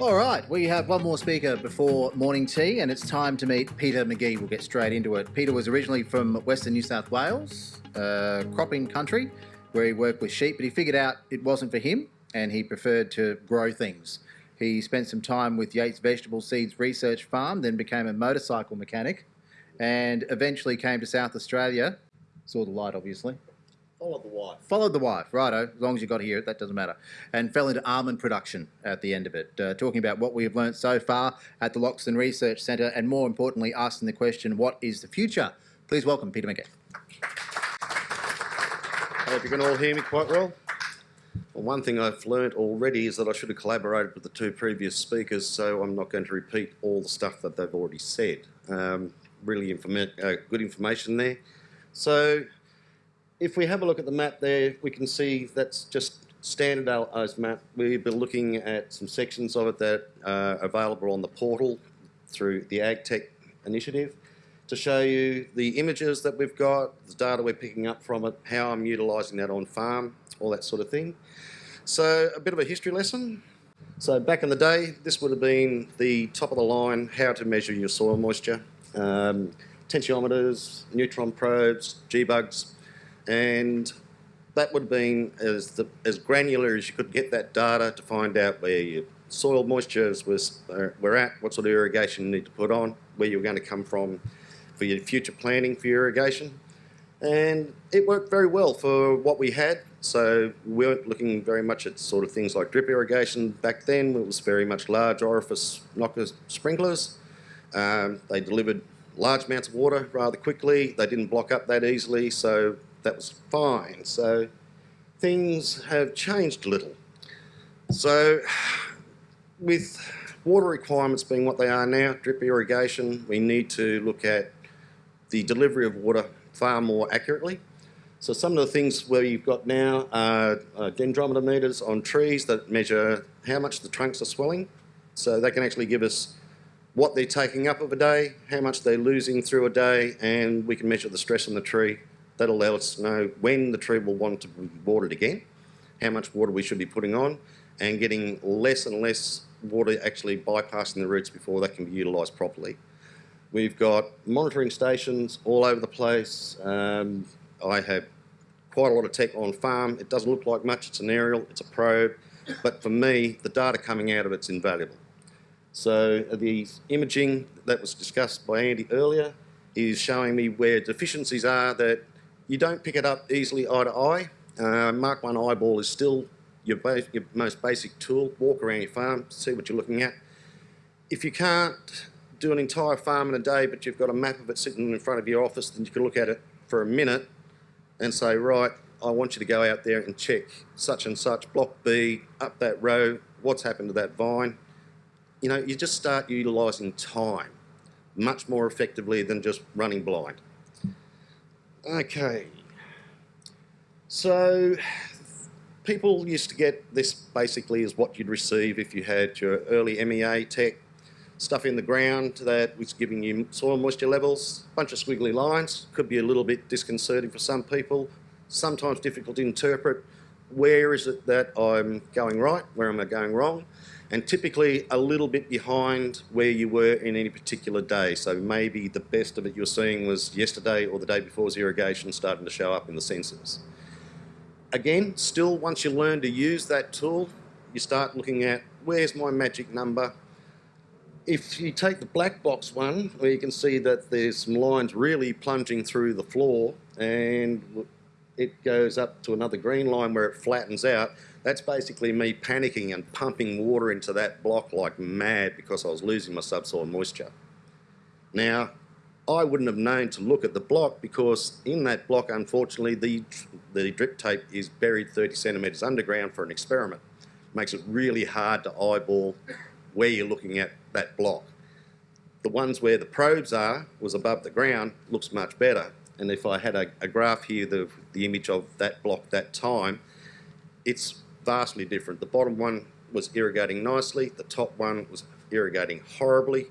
All right, we have one more speaker before morning tea, and it's time to meet Peter McGee. We'll get straight into it. Peter was originally from Western New South Wales, uh, cropping country, where he worked with sheep, but he figured out it wasn't for him, and he preferred to grow things. He spent some time with Yates Vegetable Seeds Research Farm, then became a motorcycle mechanic, and eventually came to South Australia. Saw the light, obviously. Follow the wife. Followed the wife, righto, as long as you got here, that doesn't matter. And fell into almond production at the end of it, uh, talking about what we have learnt so far at the Loxton Research Centre, and more importantly, asking the question, what is the future? Please welcome Peter McGee. I hope you can all hear me quite well. Well, one thing I've learnt already is that I should have collaborated with the two previous speakers, so I'm not going to repeat all the stuff that they've already said. Um, really informa uh, good information there. So if we have a look at the map there, we can see that's just standardised map. We've been looking at some sections of it that are available on the portal through the AgTech initiative to show you the images that we've got, the data we're picking up from it, how I'm utilising that on farm, all that sort of thing. So a bit of a history lesson. So back in the day, this would have been the top of the line, how to measure your soil moisture. Um, tensiometers, neutron probes, G-bugs, and that would have been as, the, as granular as you could get that data to find out where your soil moistures was, uh, were at, what sort of irrigation you need to put on, where you're going to come from for your future planning for your irrigation. And it worked very well for what we had. So we weren't looking very much at sort of things like drip irrigation back then. It was very much large orifice knocker sprinklers. Um, they delivered large amounts of water rather quickly. They didn't block up that easily, so that was fine. So things have changed a little. So with water requirements being what they are now, drip irrigation, we need to look at the delivery of water far more accurately. So some of the things where you've got now are uh, dendrometer meters on trees that measure how much the trunks are swelling. So they can actually give us what they're taking up of a day, how much they're losing through a day, and we can measure the stress on the tree That'll allow us to know when the tree will want to be watered again, how much water we should be putting on, and getting less and less water actually bypassing the roots before that can be utilised properly. We've got monitoring stations all over the place. Um, I have quite a lot of tech on farm. It doesn't look like much, it's an aerial, it's a probe, but for me, the data coming out of it's invaluable. So the imaging that was discussed by Andy earlier is showing me where deficiencies are that you don't pick it up easily eye to eye. Uh, Mark 1 eyeball is still your, your most basic tool. Walk around your farm, see what you're looking at. If you can't do an entire farm in a day, but you've got a map of it sitting in front of your office, then you can look at it for a minute and say, right, I want you to go out there and check such and such, block B, up that row, what's happened to that vine. You know, you just start utilising time much more effectively than just running blind. Okay. So people used to get this basically as what you'd receive if you had your early MEA tech stuff in the ground that was giving you soil moisture levels, a bunch of squiggly lines, could be a little bit disconcerting for some people, sometimes difficult to interpret. Where is it that I'm going right? Where am I going wrong? And typically a little bit behind where you were in any particular day. So maybe the best of it you're seeing was yesterday or the day before, before's irrigation starting to show up in the sensors. Again, still once you learn to use that tool, you start looking at where's my magic number. If you take the black box one, where you can see that there's some lines really plunging through the floor and it goes up to another green line where it flattens out, that's basically me panicking and pumping water into that block like mad because I was losing my subsoil moisture. Now, I wouldn't have known to look at the block because in that block, unfortunately, the, the drip tape is buried 30 centimetres underground for an experiment. It Makes it really hard to eyeball where you're looking at that block. The ones where the probes are was above the ground looks much better. And if I had a, a graph here, the, the image of that block that time, it's vastly different. The bottom one was irrigating nicely, the top one was irrigating horribly,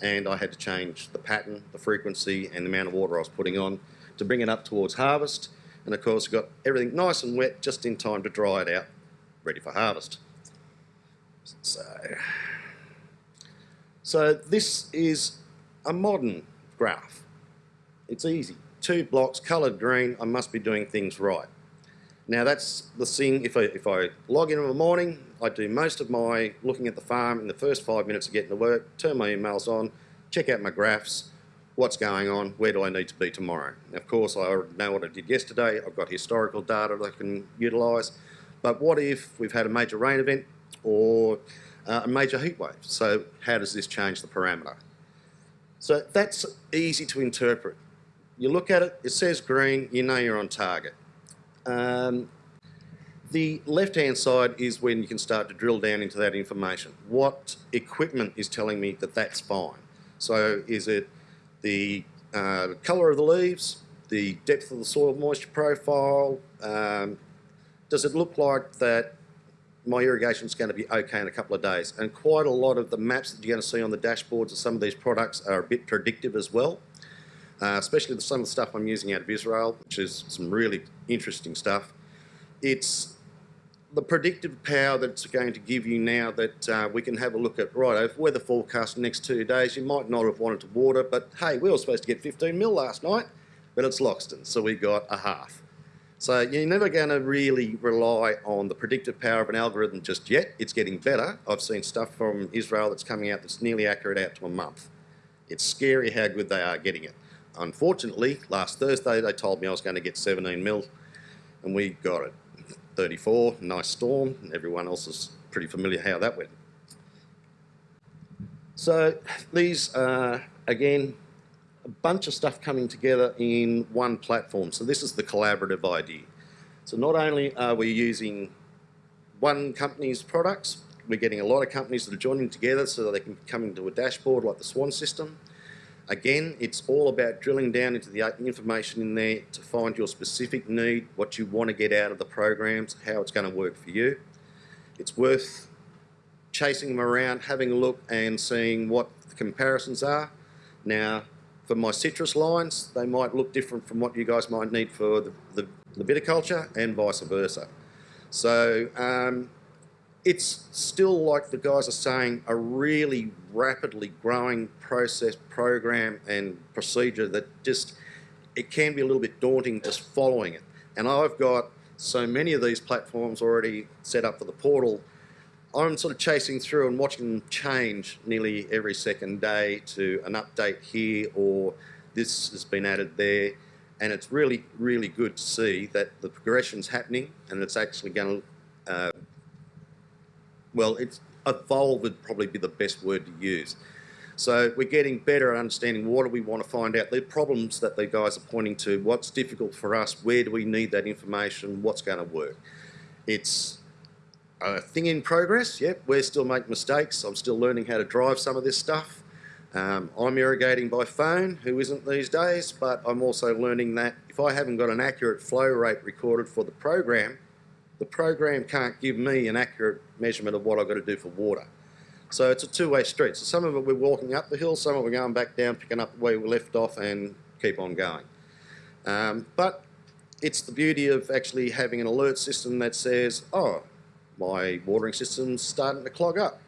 and I had to change the pattern, the frequency, and the amount of water I was putting on to bring it up towards harvest. And of course, got everything nice and wet just in time to dry it out, ready for harvest. So, So this is a modern graph. It's easy. Two blocks, coloured green, I must be doing things right. Now that's the thing, if I, if I log in in the morning, I do most of my looking at the farm in the first five minutes of getting to work, turn my emails on, check out my graphs, what's going on, where do I need to be tomorrow. Of course, I know what I did yesterday, I've got historical data that I can utilise, but what if we've had a major rain event or uh, a major heat wave? So how does this change the parameter? So that's easy to interpret. You look at it, it says green, you know you're on target. Um, the left-hand side is when you can start to drill down into that information. What equipment is telling me that that's fine? So is it the uh, colour of the leaves, the depth of the soil moisture profile? Um, does it look like that my irrigation is going to be okay in a couple of days? And quite a lot of the maps that you're going to see on the dashboards of some of these products are a bit predictive as well uh, especially some of the stuff I'm using out of Israel, which is some really interesting stuff. It's the predictive power that it's going to give you now that uh, we can have a look at, right, if weather forecast the next two days, you might not have wanted to water, but hey, we were supposed to get 15 mil last night, but it's Loxton, so we got a half. So you're never going to really rely on the predictive power of an algorithm just yet. It's getting better. I've seen stuff from Israel that's coming out that's nearly accurate out to a month. It's scary how good they are getting it. Unfortunately, last Thursday they told me I was going to get 17 mil and we got it. 34, nice storm, and everyone else is pretty familiar how that went. So these are, again, a bunch of stuff coming together in one platform. So this is the collaborative idea. So not only are we using one company's products, we're getting a lot of companies that are joining together so that they can come into a dashboard like the Swan system. Again, it's all about drilling down into the information in there to find your specific need, what you want to get out of the programs, how it's going to work for you. It's worth chasing them around, having a look and seeing what the comparisons are. Now, for my citrus lines, they might look different from what you guys might need for the, the, the viticulture and vice versa. So um, it's still like the guys are saying a really rapidly growing process program and procedure that just it can be a little bit daunting just following it. And I've got so many of these platforms already set up for the portal. I'm sort of chasing through and watching them change nearly every second day to an update here or this has been added there. And it's really really good to see that the progression's happening and it's actually going to uh, well, it's evolve would probably be the best word to use. So we're getting better at understanding what do we want to find out, the problems that the guys are pointing to, what's difficult for us, where do we need that information, what's going to work. It's a thing in progress, yep, we're still making mistakes, I'm still learning how to drive some of this stuff. Um, I'm irrigating by phone, who isn't these days, but I'm also learning that if I haven't got an accurate flow rate recorded for the program, the program can't give me an accurate measurement of what I've got to do for water. So it's a two-way street. So some of it we're walking up the hill, some of it we're going back down, picking up where we left off and keep on going. Um, but it's the beauty of actually having an alert system that says, oh, my watering system's starting to clog up.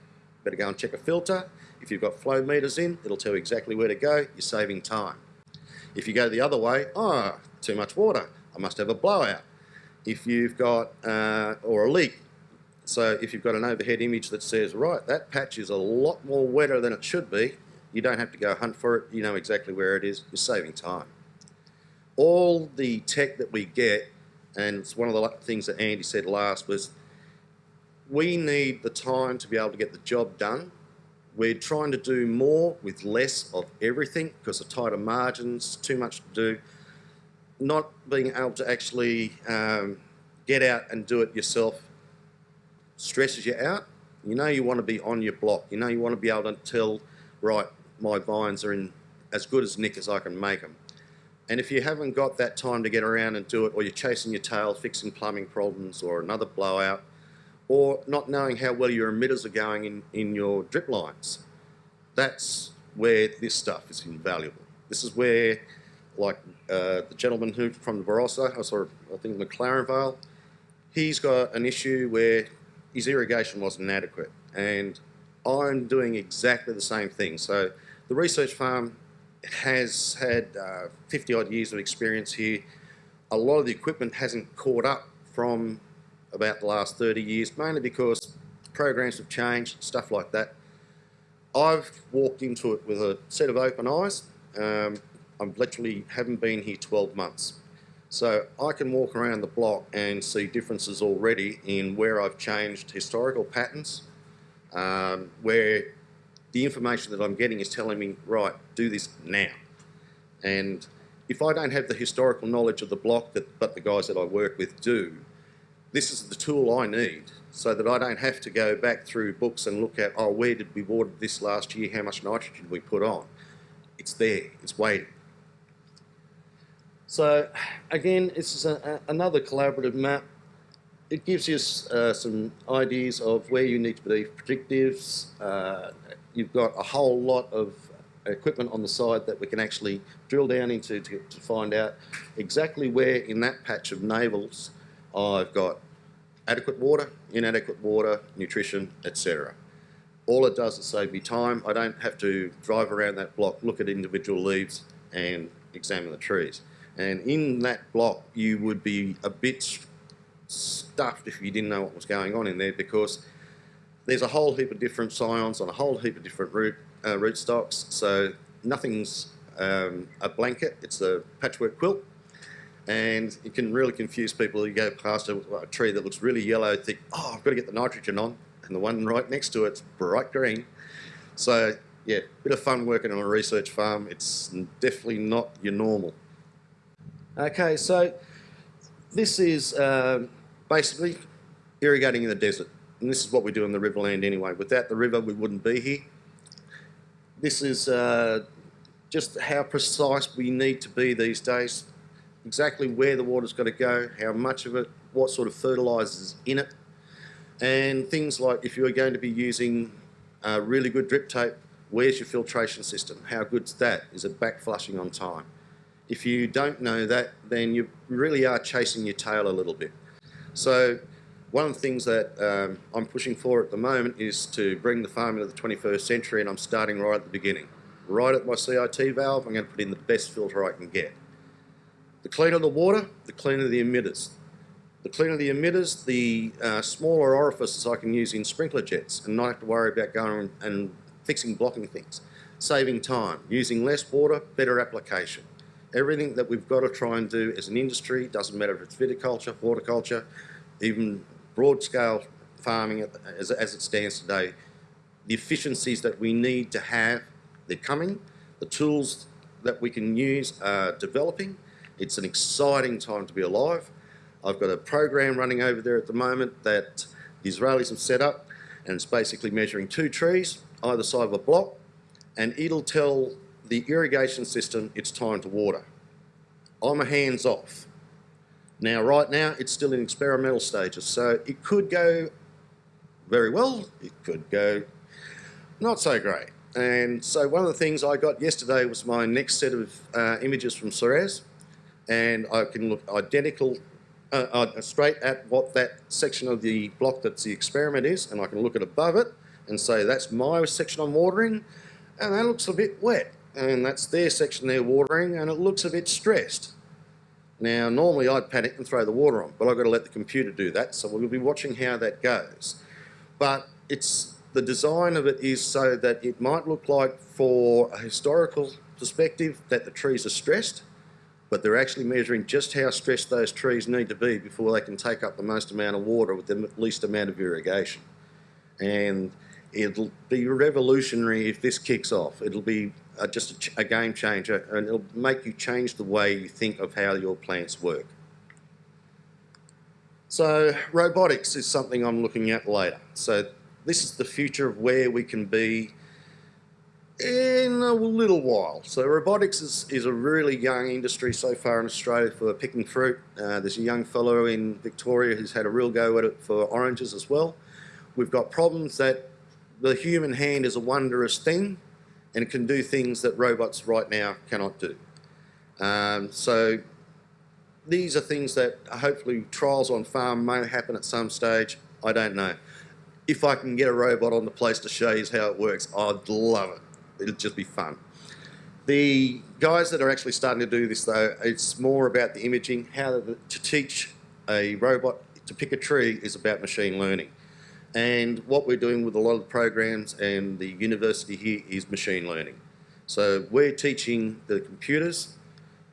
Better go and check a filter. If you've got flow meters in, it'll tell you exactly where to go. You're saving time. If you go the other way, oh, too much water. I must have a blowout if you've got, uh, or a leak. So if you've got an overhead image that says, right, that patch is a lot more wetter than it should be, you don't have to go hunt for it, you know exactly where it is, you're saving time. All the tech that we get, and it's one of the things that Andy said last, was we need the time to be able to get the job done. We're trying to do more with less of everything because of tighter margins, too much to do not being able to actually um, get out and do it yourself stresses you out. You know you want to be on your block. You know you want to be able to tell, right, my vines are in as good as nick as I can make them. And if you haven't got that time to get around and do it, or you're chasing your tail, fixing plumbing problems, or another blowout, or not knowing how well your emitters are going in, in your drip lines, that's where this stuff is invaluable. This is where like uh, the gentleman who from the Barossa, I I think McLaren Vale, he's got an issue where his irrigation wasn't adequate. And I'm doing exactly the same thing. So the research farm has had uh, 50 odd years of experience here. A lot of the equipment hasn't caught up from about the last 30 years, mainly because programs have changed, stuff like that. I've walked into it with a set of open eyes. Um, I literally haven't been here 12 months. So I can walk around the block and see differences already in where I've changed historical patterns, um, where the information that I'm getting is telling me, right, do this now. And if I don't have the historical knowledge of the block that but the guys that I work with do, this is the tool I need so that I don't have to go back through books and look at, oh, where did we water this last year? How much nitrogen we put on? It's there, it's waiting. So again, this is a, a, another collaborative map. It gives you uh, some ideas of where you need to be predictives. Uh, you've got a whole lot of equipment on the side that we can actually drill down into to, to find out exactly where in that patch of navels I've got adequate water, inadequate water, nutrition, etc. All it does is save me time. I don't have to drive around that block, look at individual leaves and examine the trees. And in that block, you would be a bit stuffed if you didn't know what was going on in there because there's a whole heap of different scions on a whole heap of different root, uh, root stocks. So nothing's um, a blanket, it's a patchwork quilt. And it can really confuse people. You go past a, a tree that looks really yellow, think, oh, I've got to get the nitrogen on. And the one right next to it's bright green. So yeah, bit of fun working on a research farm. It's definitely not your normal. Okay, so this is um, basically irrigating in the desert. And this is what we do in the riverland anyway. Without the river, we wouldn't be here. This is uh, just how precise we need to be these days. Exactly where the water's got to go, how much of it, what sort of fertilisers in it. And things like if you're going to be using uh, really good drip tape, where's your filtration system? How good's that? Is it back flushing on time? If you don't know that, then you really are chasing your tail a little bit. So one of the things that um, I'm pushing for at the moment is to bring the farm into the 21st century and I'm starting right at the beginning. Right at my CIT valve, I'm going to put in the best filter I can get. The cleaner the water, the cleaner the emitters. The cleaner the emitters, the uh, smaller orifices I can use in sprinkler jets and not have to worry about going and fixing blocking things. Saving time, using less water, better application everything that we've got to try and do as an industry, doesn't matter if it's viticulture, horticulture, even broad scale farming as, as it stands today, the efficiencies that we need to have, they're coming. The tools that we can use are developing. It's an exciting time to be alive. I've got a program running over there at the moment that the Israelis have set up and it's basically measuring two trees either side of a block and it'll tell the irrigation system, it's time to water. I'm a hands off. Now, right now, it's still in experimental stages, so it could go very well, it could go not so great. And so one of the things I got yesterday was my next set of uh, images from Ceres, and I can look identical, uh, uh, straight at what that section of the block that's the experiment is, and I can look at above it and say that's my section I'm watering, and that looks a bit wet and that's their section they're watering and it looks a bit stressed. Now normally I'd panic and throw the water on but I've got to let the computer do that so we'll be watching how that goes. But it's the design of it is so that it might look like for a historical perspective that the trees are stressed but they're actually measuring just how stressed those trees need to be before they can take up the most amount of water with the least amount of irrigation. And it'll be revolutionary if this kicks off. It'll be uh, just a, a, game changer and it'll make you change the way you think of how your plants work. So robotics is something I'm looking at later. So this is the future of where we can be in a little while. So robotics is, is a really young industry so far in Australia for picking fruit. Uh, there's a young fellow in Victoria who's had a real go at it for oranges as well. We've got problems that the human hand is a wondrous thing and it can do things that robots right now cannot do. Um, so these are things that hopefully trials on farm may happen at some stage. I don't know. if I can get a robot on the place to show you how it works, I'd love it. It'd just be fun. The guys that are actually starting to do this though, it's more about the imaging. How to teach a robot to pick a tree is about machine learning. And what we're doing with a lot of the programs and the university here is machine learning. So we're teaching the computers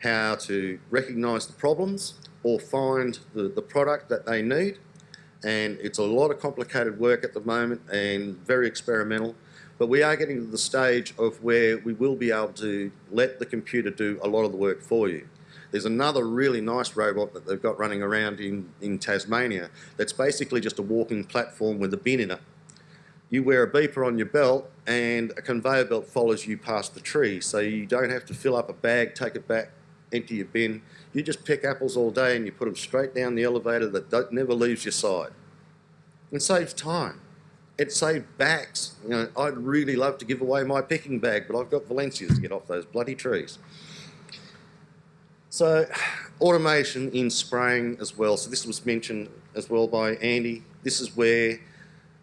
how to recognise the problems or find the, the product that they need. And it's a lot of complicated work at the moment and very experimental. But we are getting to the stage of where we will be able to let the computer do a lot of the work for you. There's another really nice robot that they've got running around in, in Tasmania that's basically just a walking platform with a bin in it. You wear a beeper on your belt and a conveyor belt follows you past the tree so you don't have to fill up a bag, take it back, empty your bin. You just pick apples all day and you put them straight down the elevator that never leaves your side. It saves time. It saves bags. You know, I'd really love to give away my picking bag, but I've got Valencias to get off those bloody trees. So automation in spraying as well. So this was mentioned as well by Andy. This is where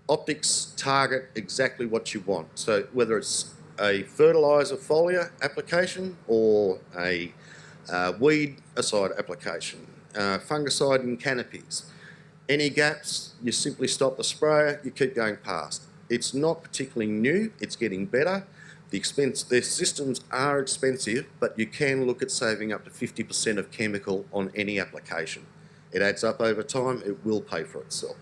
optics target exactly what you want. So whether it's a fertiliser foliar application or a uh, weed aside application, uh, fungicide in canopies. Any gaps, you simply stop the sprayer, you keep going past. It's not particularly new, it's getting better. The expense, their systems are expensive, but you can look at saving up to 50% of chemical on any application. It adds up over time, it will pay for itself.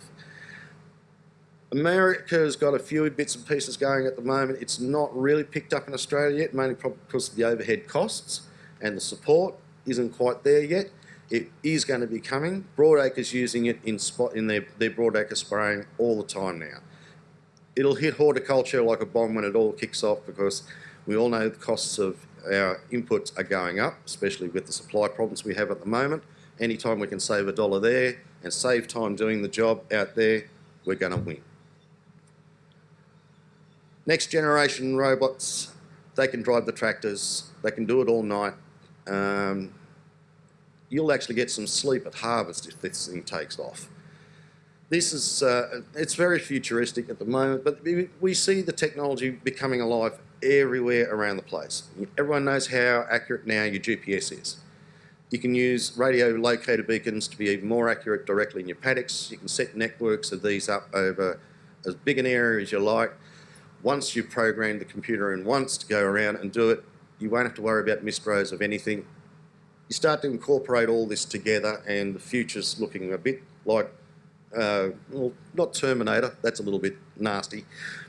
America's got a few bits and pieces going at the moment. It's not really picked up in Australia yet, mainly because of the overhead costs and the support isn't quite there yet. It is going to be coming. Broadacre's using it in spot in their, their broadacre spraying all the time now it'll hit horticulture like a bomb when it all kicks off because we all know the costs of our inputs are going up, especially with the supply problems we have at the moment. Anytime we can save a dollar there and save time doing the job out there, we're going to win. Next generation robots, they can drive the tractors, they can do it all night. Um, you'll actually get some sleep at harvest if this thing takes off this is, uh, it's very futuristic at the moment, but we see the technology becoming alive everywhere around the place. Everyone knows how accurate now your GPS is. You can use radio locator beacons to be even more accurate directly in your paddocks. You can set networks of these up over as big an area as you like. Once you've programmed the computer in once to go around and do it, you won't have to worry about missed rows of anything. You start to incorporate all this together and the future's looking a bit like uh, well, not Terminator, that's a little bit nasty,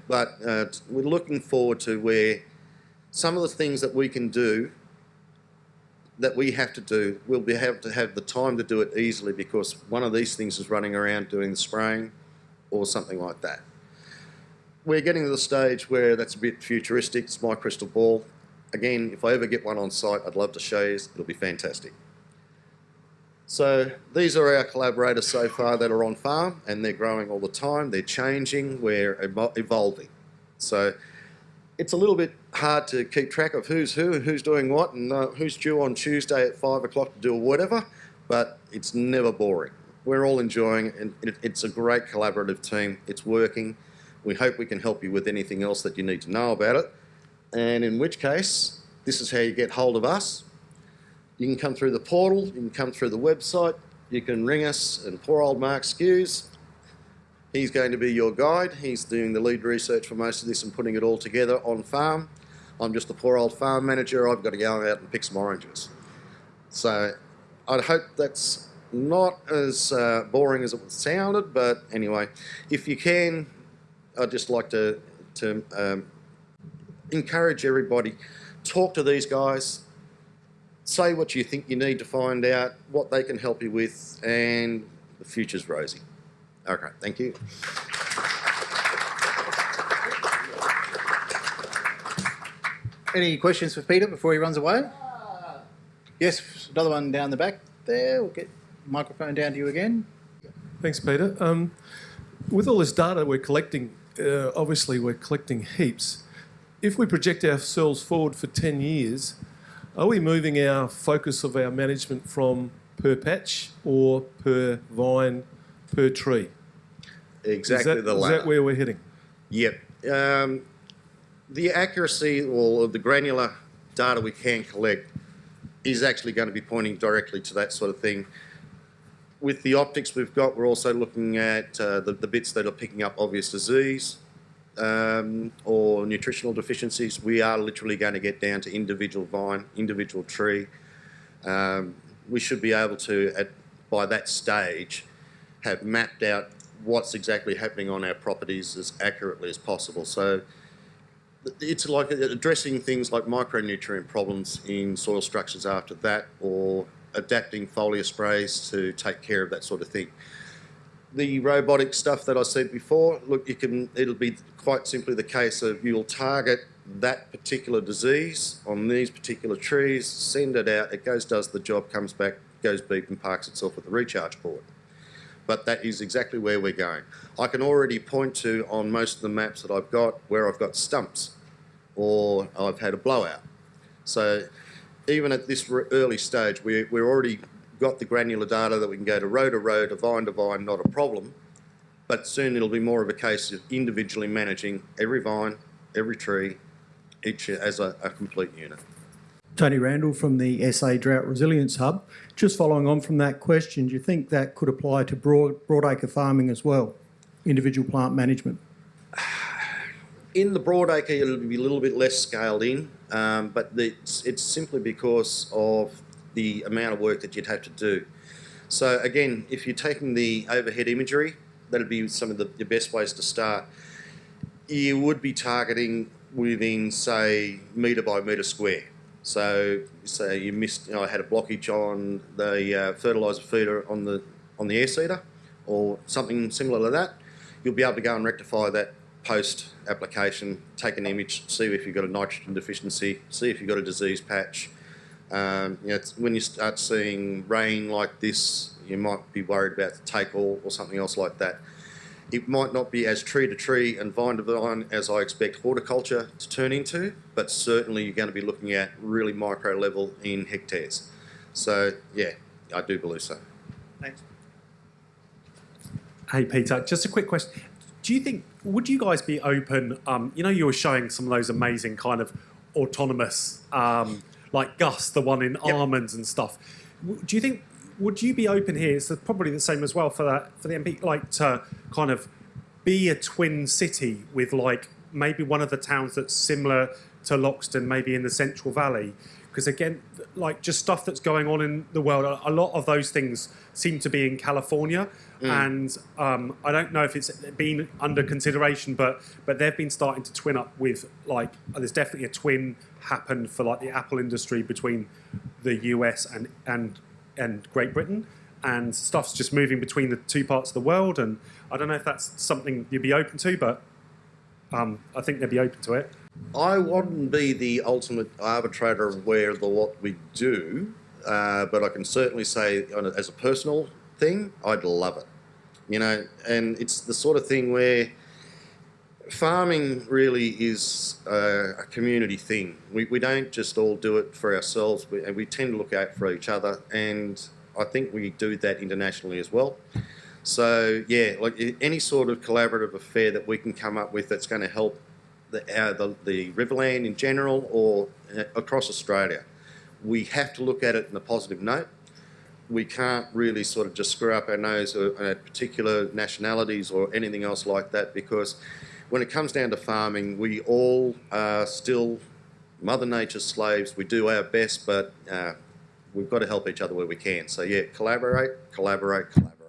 but uh, we're looking forward to where some of the things that we can do that we have to do, we'll be able to have the time to do it easily because one of these things is running around doing the spraying or something like that. We're getting to the stage where that's a bit futuristic, it's my crystal ball. Again, if I ever get one on site, I'd love to show you, it'll be fantastic. So these are our collaborators so far that are on farm and they're growing all the time, they're changing, we're evolving. So it's a little bit hard to keep track of who's who and who's doing what and uh, who's due on Tuesday at five o'clock to do whatever, but it's never boring. We're all enjoying it and it's a great collaborative team. It's working. We hope we can help you with anything else that you need to know about it. And in which case, this is how you get hold of us. You can come through the portal, you can come through the website, you can ring us and poor old Mark Skewes, he's going to be your guide. He's doing the lead research for most of this and putting it all together on farm. I'm just a poor old farm manager, I've got to go out and pick some oranges. So I hope that's not as uh, boring as it sounded, but anyway, if you can, I'd just like to, to um, encourage everybody, talk to these guys, say what you think you need to find out, what they can help you with, and the future's rosy. Okay, thank you. Any questions for Peter before he runs away? Yes, another one down the back there. We'll get the microphone down to you again. Thanks, Peter. Um, with all this data we're collecting, uh, obviously we're collecting heaps. If we project ourselves forward for 10 years, are we moving our focus of our management from per patch or per vine, per tree? exactly is that, the is that where we're heading? Yep. Um, the accuracy or the granular data we can collect is actually going to be pointing directly to that sort of thing. With the optics we've got, we're also looking at uh, the, the bits that are picking up obvious disease um, or nutritional deficiencies. We are literally going to get down to individual vine, individual tree. Um, we should be able to, at, by that stage, have mapped out what's exactly happening on our properties as accurately as possible. So it's like addressing things like micronutrient problems in soil structures after that or adapting foliar sprays to take care of that sort of thing. The robotic stuff that I said before, look, you can, it'll be quite simply the case of you'll target that particular disease on these particular trees, send it out, it goes, does the job, comes back, goes beep and parks itself at the recharge port. but that is exactly where we're going. I can already point to on most of the maps that I've got where I've got stumps or I've had a blowout. So even at this early stage, we, we're already got the granular data that we can go to row to row, to vine to vine, not a problem. But soon it'll be more of a case of individually managing every vine, every tree, each as a, a complete unit. Tony Randall from the SA Drought Resilience Hub. Just following on from that question, do you think that could apply to broad, broadacre farming as well, individual plant management? In the broadacre, it'll be a little bit less scaled in, um, but it's, it's simply because of the amount of work that you'd have to do. So again, if you're taking the overhead imagery, that'd be some of the, the best ways to start. You would be targeting within, say, metre by metre square. So, say you missed, you know, I had a blockage on the uh, fertiliser feeder on the on the air seeder, or something similar to that. You'll be able to go and rectify that post application, take an image, see if you've got a nitrogen deficiency, see if you've got a disease patch. Um, you know, when you start seeing rain like this, you might be worried about the take all or something else like that. It might not be as tree to tree and vine to vine as I expect horticulture to turn into, but certainly you're going to be looking at really micro level in hectares. So yeah, I do believe so. Thanks. Hey Peter, just a quick question. Do you think would you guys be open? Um, you know, you were showing some of those amazing kind of autonomous, um, like GUSS, the one in Yep. almonds and stuff. Do you think would you be open here? It's probably the same as well for that for the MP, like to kind of be a twin city with like maybe one of the towns that's similar to Loxton, maybe in the Central Valley. Because again, like just stuff that's going on in the world, a- a lot of those things seem to be in California, and um, I don't know if it's been under consideration, but but they've been starting to twin up with like there's definitely a twin happened for like the Apple industry between the US and and and Great Britain, and stuff's just moving between the two parts of the world, and I don't know if that's something you'd be open to, but um, I think they'd be open to it. I wouldn't be the ultimate arbitrator of where the what we do, uh, but I can certainly say, a, as a personal thing, I'd love it. You know, and it's the sort of thing where farming really is uh, a community thing. We, we don't just all do it for ourselves, we, and we tend to look out for each other, and I think we do that internationally as well. So yeah, like any sort of collaborative affair that we can come up with that's going to help the, uh, the the Riverland in general or uh, across Australia, we have to look at it in a positive note. We can't really sort of just screw up our nose at particular nationalities or anything else like that because when it comes down to farming, we all are still Mother Nature's slaves. We do our best, but uh, we've got to help each other where we can. So yeah, collaborate, collaborate, collaborate.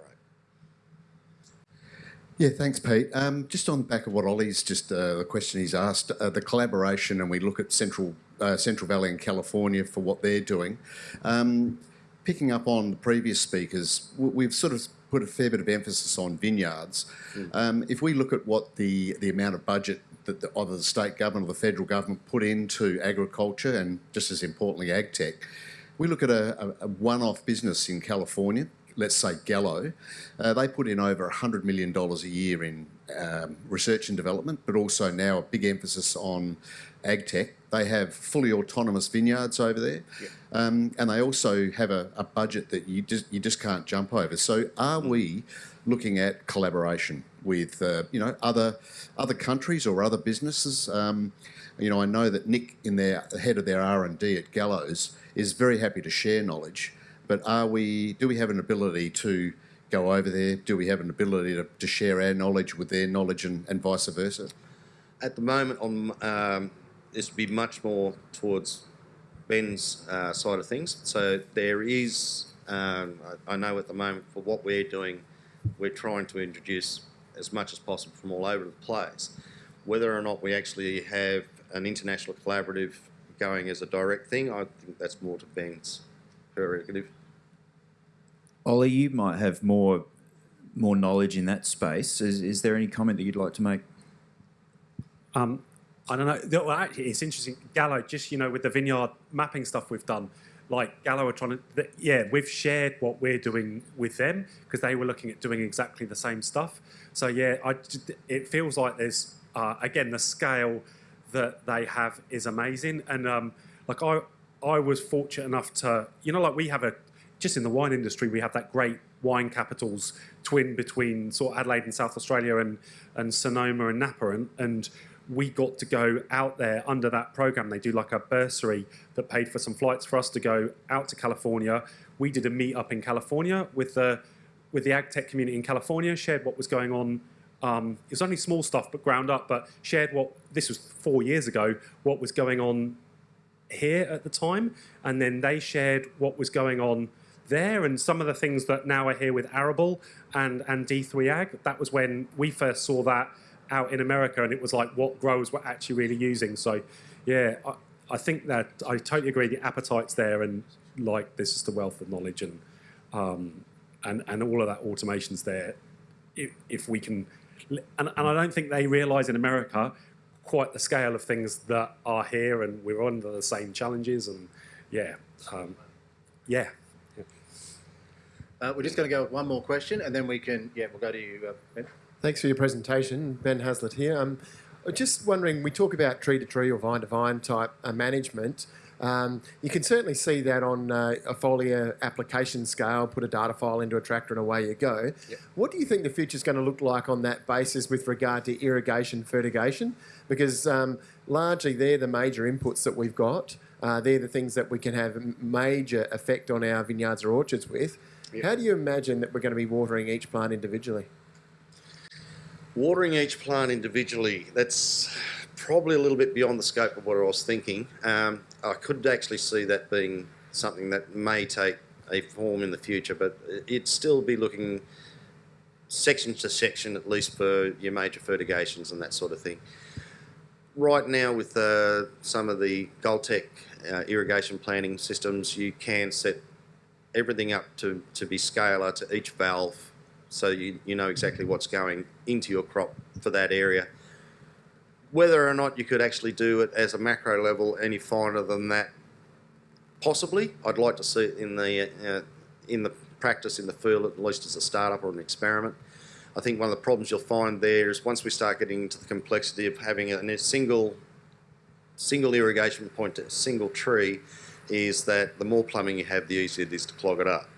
Yeah, thanks, Pete. Um, just on the back of what Ollie's just uh, the question he's asked, uh, the collaboration, and we look at Central uh, Central Valley and California for what they're doing. Um, picking up on the previous speakers, we've sort of put a fair bit of emphasis on vineyards. Um, if we look at what the the amount of budget that the, either the state government or the federal government put into agriculture, and just as importantly, ag tech, we look at a, a, a one-off business in California, let's say Gallo, uh, they put in over $100 million a year in um, research and development, but also now a big emphasis on ag tech. They have fully autonomous vineyards over there, um, and they also have a, a budget that you just you just can't jump over. So, are we looking at collaboration with uh, you know other other countries or other businesses. Um, you know, I know that Nick, in their the head of their R and D at Gallo's, is very happy to share knowledge. But are we? Do we have an ability to go over there? Do we have an ability to, to share our knowledge with their knowledge and, and vice versa? At the moment, on um, this would be much more towards Ben's uh, side of things. So there is, um, I, I know at the moment for what we're doing, we're trying to introduce as much as possible from all over the place. Whether or not we actually have an international collaborative going as a direct thing, I think that's more to Ben's prerogative. Ollie, you might have more more knowledge in that space. Is, is there any comment that you'd like to make? Um, I don't know. Well, actually, it's interesting. Gallo, just you know, with the vineyard mapping stuff we've done, like Gallo are trying to, yeah, we've shared what we're doing with them because they were looking at doing exactly the same stuff. So yeah, I, j- it feels like there's uh, again the scale that they have is amazing, and um, like I, I was fortunate enough to, you know, like we have a, just in the wine industry, we have that great wine capitals twin between sort of Adelaide and South Australia and and Sonoma and Napa, and, and we got to go out there under that program. They do like a bursary that paid for some flights for us to go out to California. We did a meet up in California with the with the ag tech community in California, shared what was going on. Um, it was only small stuff, but ground up. But shared what this was four years ago. What was going on here at the time, and then they shared what was going on there and some of the things that now are here with Arable and, and D3 Ag. That was when we first saw that out in America, and it was like what growers were actually really using. So, yeah, I, I think that I totally agree. The appetite's there, and like there's just a wealth of knowledge, and um, and and all of that automation's there. If, if we can, and, and I don't think they realise in America quite the scale of things that are here, and we're under the same challenges, and yeah, um, yeah. Uh, we're just going to go with one more question, and then we can, yeah, we'll go to you, uh, Ben. Thanks for your presentation. Ben Haslett here. Um, just wondering, we talk about tree to tree or vine to vine type uh, management. Um, you can certainly see that on uh, a foliar application scale, put a data file into a tractor and away you go. What do you think the future is going to look like on that basis with regard to irrigation, fertigation? Because um, largely they're the major inputs that we've got. Uh, they're the things that we can have a major effect on our vineyards or orchards with. How do you imagine that we're going to be watering each plant individually? Watering each plant individually, that's probably a little bit beyond the scope of what I was thinking. Um, I could actually see that being something that may take a form in the future, but it'd still be looking section to section at least for your major fertigations and that sort of thing. Right now, with uh, some of the Goltec uh, irrigation planning systems, you can set everything up to, to be scalar to each valve so you, you know exactly what's going into your crop for that area. Whether or not you could actually do it as a macro level any finer than that, possibly. I'd like to see it in the uh, in the practice in the field at least as a startup or an experiment. I think one of the problems you'll find there is once we start getting into the complexity of having a, single single irrigation point to a single tree, is that the more plumbing you have, the easier it is to clog it up.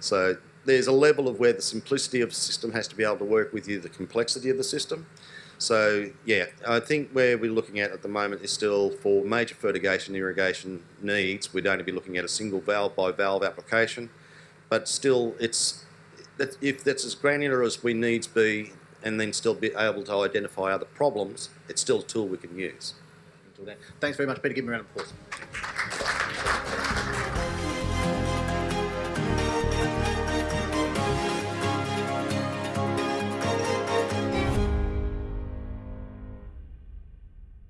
So there's a level of where the simplicity of the system has to be able to work with you, the complexity of the system. So yeah, I think where we're looking at at the moment is still for major fertigation irrigation needs, we'd only be looking at a single valve by valve application, but still it's that if that's as granular as we needs be, and then still be able to identify other problems, it's still a tool we can use. Thanks very much, Peter. Give me a round of applause.